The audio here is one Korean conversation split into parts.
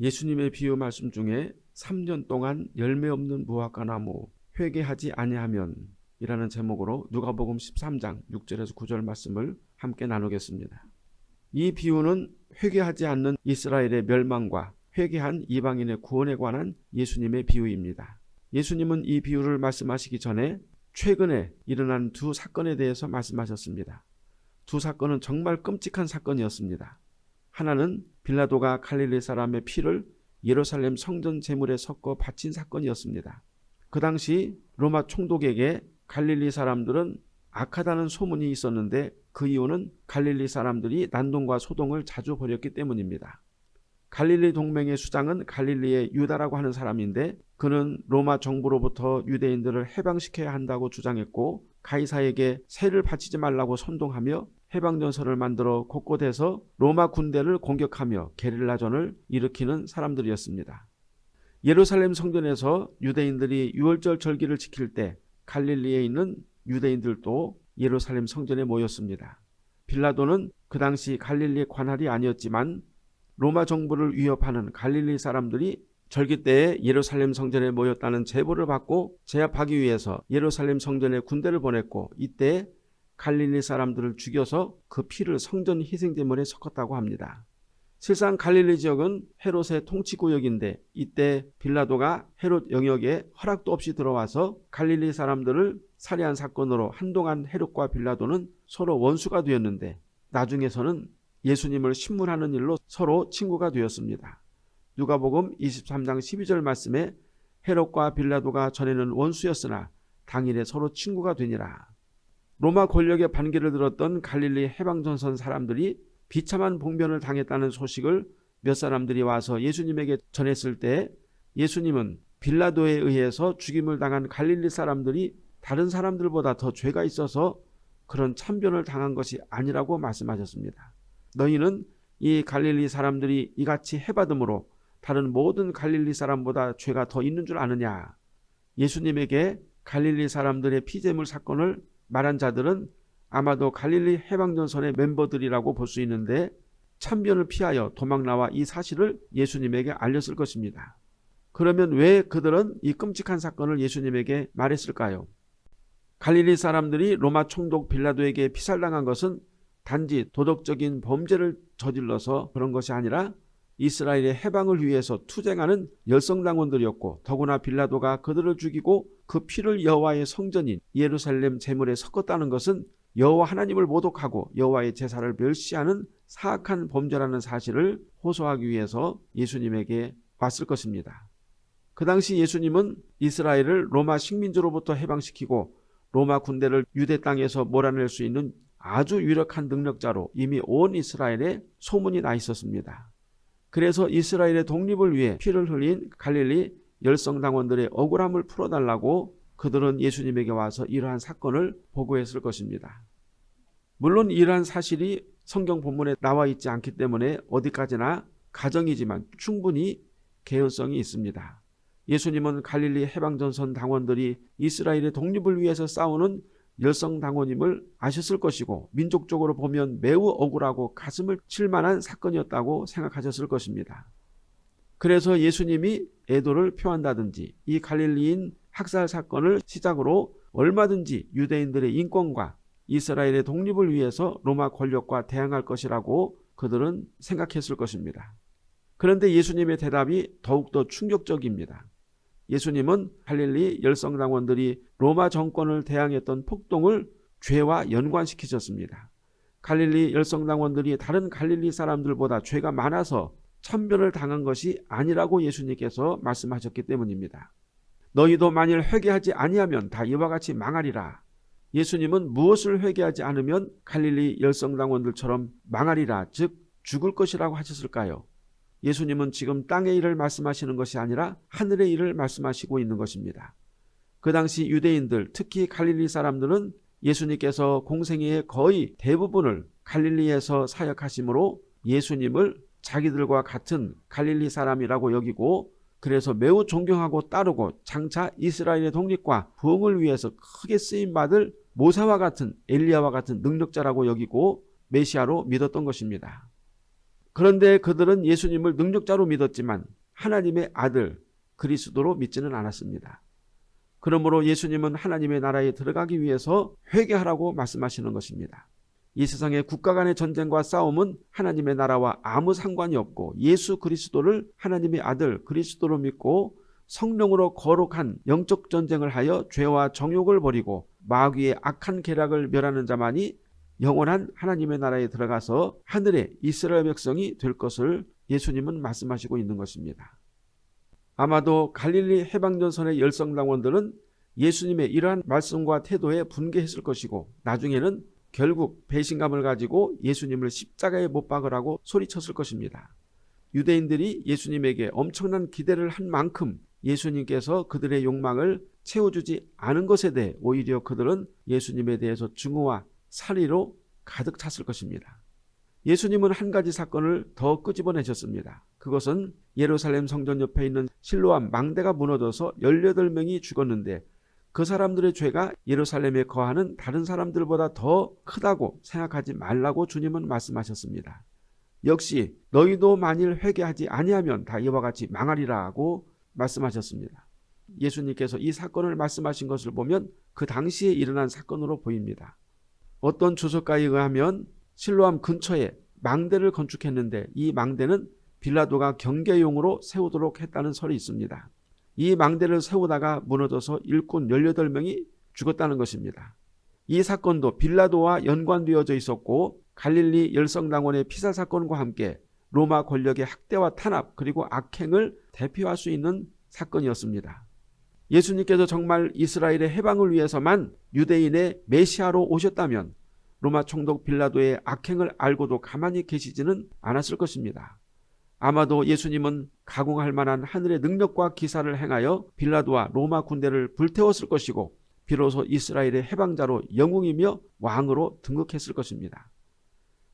예수님의 비유 말씀 중에 3년 동안 열매 없는 무화과 나무 회개하지 아니하면 이라는 제목으로 누가복음 13장 6절에서 9절 말씀을 함께 나누겠습니다. 이 비유는 회개하지 않는 이스라엘의 멸망과 회개한 이방인의 구원에 관한 예수님의 비유입니다. 예수님은 이 비유를 말씀하시기 전에 최근에 일어난 두 사건에 대해서 말씀하셨습니다. 두 사건은 정말 끔찍한 사건이었습니다. 하나는 빌라도가 갈릴리 사람의 피를 예루살렘 성전 제물에 섞어 바친 사건이었습니다. 그 당시 로마 총독에게 갈릴리 사람들은 악하다는 소문이 있었는데 그 이유는 갈릴리 사람들이 난동과 소동을 자주 벌였기 때문입니다. 갈릴리 동맹의 수장은 갈릴리의 유다라고 하는 사람인데 그는 로마 정부로부터 유대인들을 해방시켜야 한다고 주장했고 가이사에게 세를 바치지 말라고 선동하며 해방전선을 만들어 곳곳에서 로마 군대를 공격하며 게릴라전을 일으키는 사람들이었습니다. 예루살렘 성전에서 유대인들이 유월절 절기를 지킬 때 갈릴리에 있는 유대인들도 예루살렘 성전에 모였습니다. 빌라도는 그 당시 갈릴리 관할이 아니었지만 로마 정부를 위협하는 갈릴리 사람들이 절기 때에 예루살렘 성전에 모였다는 제보를 받고 제압하기 위해서 예루살렘 성전에 군대를 보냈고 이때 갈릴리 사람들을 죽여서 그 피를 성전 희생제물에 섞었다고 합니다. 실상 갈릴리 지역은 헤롯의 통치구역인데 이때 빌라도가 헤롯 영역에 허락도 없이 들어와서 갈릴리 사람들을 살해한 사건으로 한동안 헤롯과 빌라도는 서로 원수가 되었는데 나중에서는 예수님을 신문하는 일로 서로 친구가 되었습니다. 누가복음 23장 12절 말씀에 헤롯과 빌라도가 전에는 원수였으나 당일에 서로 친구가 되니라. 로마 권력의 반기를 들었던 갈릴리 해방전선 사람들이 비참한 봉변을 당했다는 소식을 몇 사람들이 와서 예수님에게 전했을 때 예수님은 빌라도에 의해서 죽임을 당한 갈릴리 사람들이 다른 사람들보다 더 죄가 있어서 그런 참변을 당한 것이 아니라고 말씀하셨습니다. 너희는 이 갈릴리 사람들이 이같이 해받음으로 다른 모든 갈릴리 사람보다 죄가 더 있는 줄 아느냐. 예수님에게 갈릴리 사람들의 피제물 사건을 말한 자들은 아마도 갈릴리 해방전선의 멤버들이라고 볼 수 있는데 참변을 피하여 도망 나와 이 사실을 예수님에게 알렸을 것입니다. 그러면 왜 그들은 이 끔찍한 사건을 예수님에게 말했을까요? 갈릴리 사람들이 로마 총독 빌라도에게 피살당한 것은 단지 도덕적인 범죄를 저질러서 그런 것이 아니라 이스라엘의 해방을 위해서 투쟁하는 열성당원들이었고 더구나 빌라도가 그들을 죽이고 그 피를 여호와의 성전인 예루살렘 제물에 섞었다는 것은 여호와 하나님을 모독하고 여호와의 제사를 멸시하는 사악한 범죄라는 사실을 호소하기 위해서 예수님에게 왔을 것입니다. 그 당시 예수님은 이스라엘을 로마 식민지로부터 해방시키고 로마 군대를 유대 땅에서 몰아낼 수 있는 아주 유력한 능력자로 이미 온 이스라엘에 소문이 나 있었습니다. 그래서 이스라엘의 독립을 위해 피를 흘린 갈릴리 열성당원들의 억울함을 풀어달라고 그들은 예수님에게 와서 이러한 사건을 보고했을 것입니다. 물론 이러한 사실이 성경 본문에 나와 있지 않기 때문에 어디까지나 가정이지만 충분히 개연성이 있습니다. 예수님은 갈릴리 해방전선 당원들이 이스라엘의 독립을 위해서 싸우는 열성당원임을 아셨을 것이고 민족적으로 보면 매우 억울하고 가슴을 칠 만한 사건이었다고 생각하셨을 것입니다. 그래서 예수님이 애도를 표한다든지 이 갈릴리인 학살 사건을 시작으로 얼마든지 유대인들의 인권과 이스라엘의 독립을 위해서 로마 권력과 대항할 것이라고 그들은 생각했을 것입니다. 그런데 예수님의 대답이 더욱더 충격적입니다. 예수님은 갈릴리 열성당원들이 로마 정권을 대항했던 폭동을 죄와 연관시키셨습니다. 갈릴리 열성당원들이 다른 갈릴리 사람들보다 죄가 많아서 천변을 당한 것이 아니라고 예수님께서 말씀하셨기 때문입니다. 너희도 만일 회개하지 아니하면 다 이와 같이 망하리라. 예수님은 무엇을 회개하지 않으면 갈릴리 열성당원들처럼 망하리라 즉 죽을 것이라고 하셨을까요? 예수님은 지금 땅의 일을 말씀하시는 것이 아니라 하늘의 일을 말씀하시고 있는 것입니다. 그 당시 유대인들 특히 갈릴리 사람들은 예수님께서 공생애의 거의 대부분을 갈릴리에서 사역하심으로 예수님을 자기들과 같은 갈릴리 사람이라고 여기고 그래서 매우 존경하고 따르고 장차 이스라엘의 독립과 부흥을 위해서 크게 쓰임받을 모세와 같은 엘리야와 같은 능력자라고 여기고 메시아로 믿었던 것입니다. 그런데 그들은 예수님을 능력자로 믿었지만 하나님의 아들 그리스도로 믿지는 않았습니다. 그러므로 예수님은 하나님의 나라에 들어가기 위해서 회개하라고 말씀하시는 것입니다. 이 세상의 국가 간의 전쟁과 싸움은 하나님의 나라와 아무 상관이 없고 예수 그리스도를 하나님의 아들 그리스도로 믿고 성령으로 거룩한 영적 전쟁을 하여 죄와 정욕을 버리고 마귀의 악한 계략을 멸하는 자만이 영원한 하나님의 나라에 들어가서 하늘의 이스라엘 백성이 될 것을 예수님은 말씀하시고 있는 것입니다. 아마도 갈릴리 해방전선의 열성당원들은 예수님의 이러한 말씀과 태도에 분개했을 것이고 나중에는 결국 배신감을 가지고 예수님을 십자가에 못 박으라고 소리쳤을 것입니다. 유대인들이 예수님에게 엄청난 기대를 한 만큼 예수님께서 그들의 욕망을 채워주지 않은 것에 대해 오히려 그들은 예수님에 대해서 증오와 살이로 가득 찼을 것입니다. 예수님은 한 가지 사건을 더 끄집어내셨습니다. 그것은 예루살렘 성전 옆에 있는 실로암 망대가 무너져서 18명이 죽었는데 그 사람들의 죄가 예루살렘에 거하는 다른 사람들보다 더 크다고 생각하지 말라고 주님은 말씀하셨습니다. 역시 너희도 만일 회개하지 아니하면 다 이와 같이 망하리라고 말씀하셨습니다. 예수님께서 이 사건을 말씀하신 것을 보면 그 당시에 일어난 사건으로 보입니다. 어떤 주석가에 의하면 실로암 근처에 망대를 건축했는데 이 망대는 빌라도가 경계용으로 세우도록 했다는 설이 있습니다. 이 망대를 세우다가 무너져서 일꾼 18명이 죽었다는 것입니다. 이 사건도 빌라도와 연관되어져 있었고 갈릴리 열성당원의 피살 사건과 함께 로마 권력의 학대와 탄압 그리고 악행을 대표할 수 있는 사건이었습니다. 예수님께서 정말 이스라엘의 해방을 위해서만 유대인의 메시아로 오셨다면 로마 총독 빌라도의 악행을 알고도 가만히 계시지는 않았을 것입니다. 아마도 예수님은 가공할 만한 하늘의 능력과 기사를 행하여 빌라도와 로마 군대를 불태웠을 것이고 비로소 이스라엘의 해방자로 영웅이며 왕으로 등극했을 것입니다.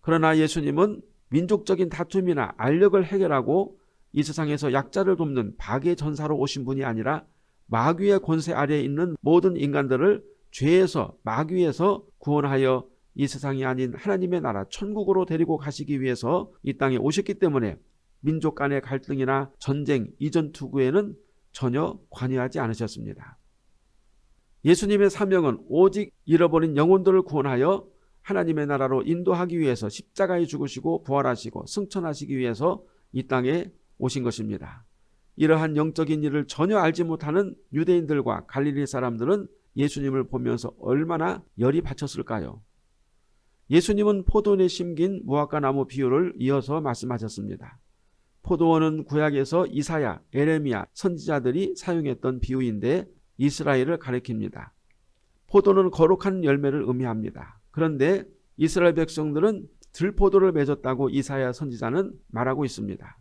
그러나 예수님은 민족적인 다툼이나 알력을 해결하고 이 세상에서 약자를 돕는 박의 전사로 오신 분이 아니라 마귀의 권세 아래에 있는 모든 인간들을 죄에서 마귀에서 구원하여 이 세상이 아닌 하나님의 나라 천국으로 데리고 가시기 위해서 이 땅에 오셨기 때문에 민족 간의 갈등이나 전쟁 이전 투구에는 전혀 관여하지 않으셨습니다. 예수님의 사명은 오직 잃어버린 영혼들을 구원하여 하나님의 나라로 인도하기 위해서 십자가에 죽으시고 부활하시고 승천하시기 위해서 이 땅에 오신 것입니다. 이러한 영적인 일을 전혀 알지 못하는 유대인들과 갈릴리 사람들은 예수님을 보면서 얼마나 열이 받쳤을까요? 예수님은 포도원에 심긴 무화과 나무 비유를 이어서 말씀하셨습니다. 포도원은 구약에서 이사야, 에레미야 선지자들이 사용했던 비유인데 이스라엘을 가리킵니다. 포도는 거룩한 열매를 의미합니다. 그런데 이스라엘 백성들은 들포도를 맺었다고 이사야 선지자는 말하고 있습니다.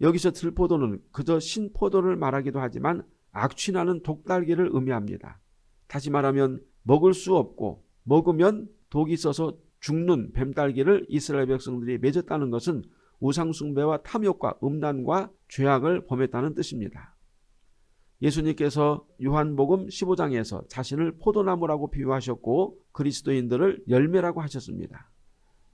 여기서 들포도는 그저 신포도를 말하기도 하지만 악취나는 독달기를 의미합니다. 다시 말하면 먹을 수 없고 먹으면 독이 있어서 죽는 뱀딸기를 이스라엘 백성들이 맺었다는 것은 우상숭배와 탐욕과 음란과 죄악을 범했다는 뜻입니다. 예수님께서 요한복음 15장에서 자신을 포도나무라고 비유하셨고 그리스도인들을 열매라고 하셨습니다.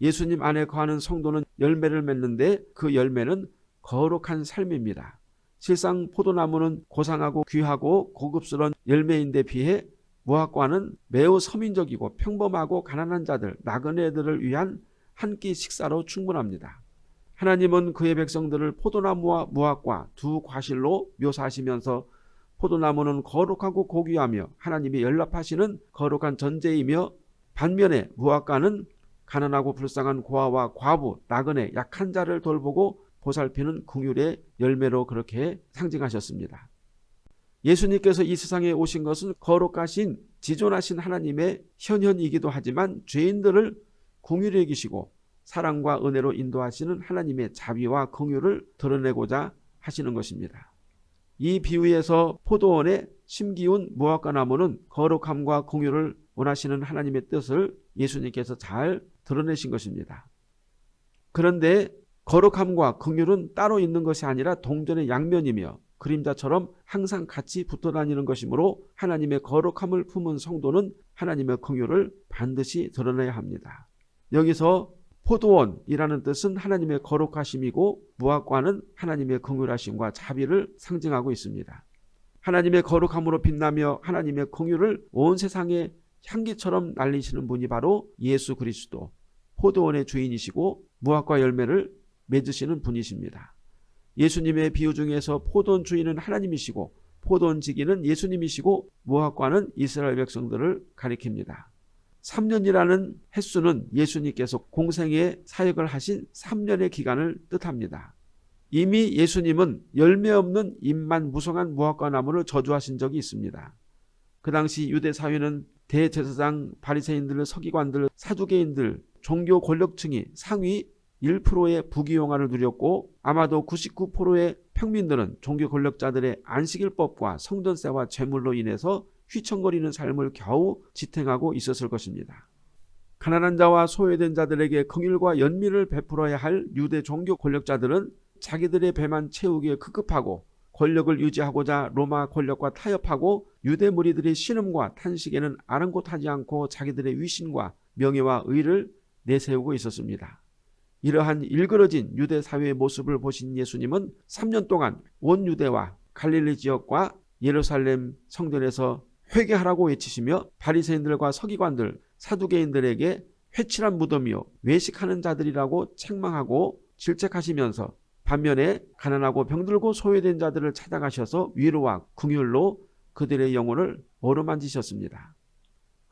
예수님 안에 거하는 성도는 열매를 맺는데 그 열매는 거룩한 삶입니다. 실상 포도나무는 고상하고 귀하고 고급스러운 열매인데 비해 무화과는 매우 서민적이고 평범하고 가난한 자들, 나그네들을 위한 한 끼 식사로 충분합니다. 하나님은 그의 백성들을 포도나무와 무화과 두 과실로 묘사하시면서 포도나무는 거룩하고 고귀하며 하나님이 연락하시는 거룩한 전제이며 반면에 무화과는 가난하고 불쌍한 고아와 과부, 나그네, 약한 자를 돌보고 보살피는 궁율의 열매로 그렇게 상징하셨습니다. 예수님께서 이 세상에 오신 것은 거룩하신 지존하신 하나님의 현현이기도 하지만 죄인들을 궁휼히 여기시고 사랑과 은혜로 인도하시는 하나님의 자비와 긍휼을 드러내고자 하시는 것입니다. 이 비유에서 포도원에 심기운 무화과 나무는 거룩함과 긍휼을 원하시는 하나님의 뜻을 예수님께서 잘 드러내신 것입니다. 그런데 거룩함과 긍휼은 따로 있는 것이 아니라 동전의 양면이며 그림자처럼 항상 같이 붙어 다니는 것이므로 하나님의 거룩함을 품은 성도는 하나님의 긍휼을 반드시 드러내야 합니다. 여기서 포도원이라는 뜻은 하나님의 거룩하심이고 무화과는 하나님의 긍휼하심과 자비를 상징하고 있습니다. 하나님의 거룩함으로 빛나며 하나님의 긍휼을 온 세상에 향기처럼 날리시는 분이 바로 예수 그리스도 포도원의 주인이시고 무화과 열매를 맺으시는 분이십니다. 예수님의 비유 중에서 포도원 주인은 하나님이시고 포도원 지기는 예수님이시고 무화과는 이스라엘 백성들을 가리킵니다. 3년이라는 횟수는 예수님께서 공생의 사역을 하신 3년의 기간을 뜻합니다. 이미 예수님은 열매 없는 잎만 무성한 무화과 나무를 저주하신 적이 있습니다. 그 당시 유대 사회는 대제사장, 바리새인들, 서기관들, 사두개인들, 종교 권력층이 상위 1%의 부귀영화를 누렸고 아마도 99%의 평민들은 종교 권력자들의 안식일법과 성전세와 재물로 인해서 휘청거리는 삶을 겨우 지탱하고 있었을 것입니다. 가난한 자와 소외된 자들에게 긍휼과 연민을 베풀어야 할 유대 종교 권력자들은 자기들의 배만 채우기에 급급하고 권력을 유지하고자 로마 권력과 타협하고 유대 무리들의 신음과 탄식에는 아랑곳하지 않고 자기들의 위신과 명예와 의를 내세우고 있었습니다. 이러한 일그러진 유대 사회의 모습을 보신 예수님은 3년 동안 온 유대와 갈릴리 지역과 예루살렘 성전에서 회개하라고 외치시며 바리새인들과 서기관들, 사두개인들에게 회칠한 무덤이요 외식하는 자들이라고 책망하고 질책하시면서 반면에 가난하고 병들고 소외된 자들을 찾아가셔서 위로와 궁휼로 그들의 영혼을 어루만지셨습니다.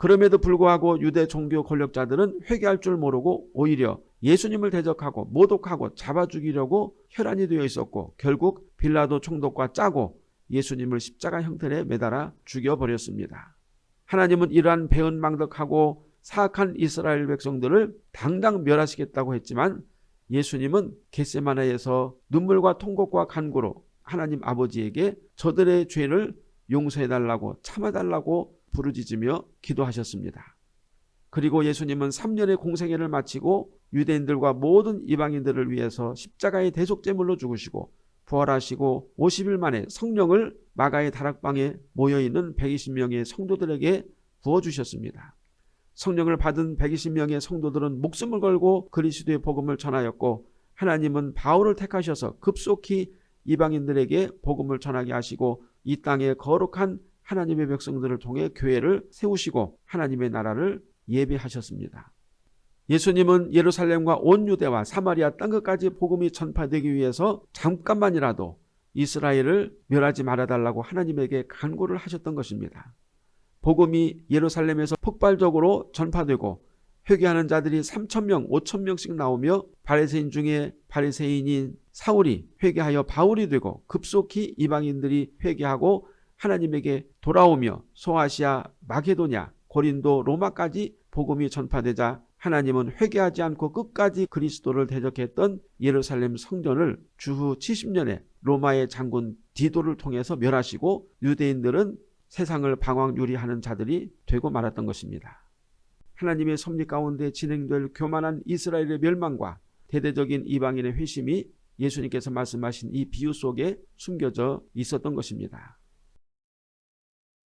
그럼에도 불구하고 유대 종교 권력자들은 회개할 줄 모르고 오히려 예수님을 대적하고 모독하고 잡아 죽이려고 혈안이 되어 있었고 결국 빌라도 총독과 짜고 예수님을 십자가 형틀에 매달아 죽여버렸습니다. 하나님은 이러한 배은망덕하고 사악한 이스라엘 백성들을 당장 멸하시겠다고 했지만 예수님은 겟세마나에서 눈물과 통곡과 간구로 하나님 아버지에게 저들의 죄를 용서해달라고 참아달라고 부르짖으며 기도하셨습니다. 그리고 예수님은 3년의 공생애를 마치고 유대인들과 모든 이방인들을 위해서 십자가의 대속제물로 죽으시고 부활하시고 50일 만에 성령을 마가의 다락방에 모여있는 120명의 성도들에게 부어주셨습니다. 성령을 받은 120명의 성도들은 목숨을 걸고 그리스도의 복음을 전하였고 하나님은 바울을 택하셔서 급속히 이방인들에게 복음을 전하게 하시고 이 땅에 거룩한 하나님의 백성들을 통해 교회를 세우시고 하나님의 나라를 예배하셨습니다. 예수님은 예루살렘과 온 유대와 사마리아 땅끝까지 복음이 전파되기 위해서 잠깐만이라도 이스라엘을 멸하지 말아달라고 하나님에게 간구를 하셨던 것입니다. 복음이 예루살렘에서 폭발적으로 전파되고 회개하는 자들이 3천명, 5천명씩 나오며 바리새인 중에 바리새인인 사울이 회개하여 바울이 되고 급속히 이방인들이 회개하고 하나님에게 돌아오며 소아시아, 마게도냐, 고린도, 로마까지 복음이 전파되자 하나님은 회개하지 않고 끝까지 그리스도를 대적했던 예루살렘 성전을 주후 70년에 로마의 장군 디도를 통해서 멸하시고 유대인들은 세상을 방황유리하는 자들이 되고 말았던 것입니다. 하나님의 섭리 가운데 진행될 교만한 이스라엘의 멸망과 대대적인 이방인의 회심이 예수님께서 말씀하신 이 비유 속에 숨겨져 있었던 것입니다.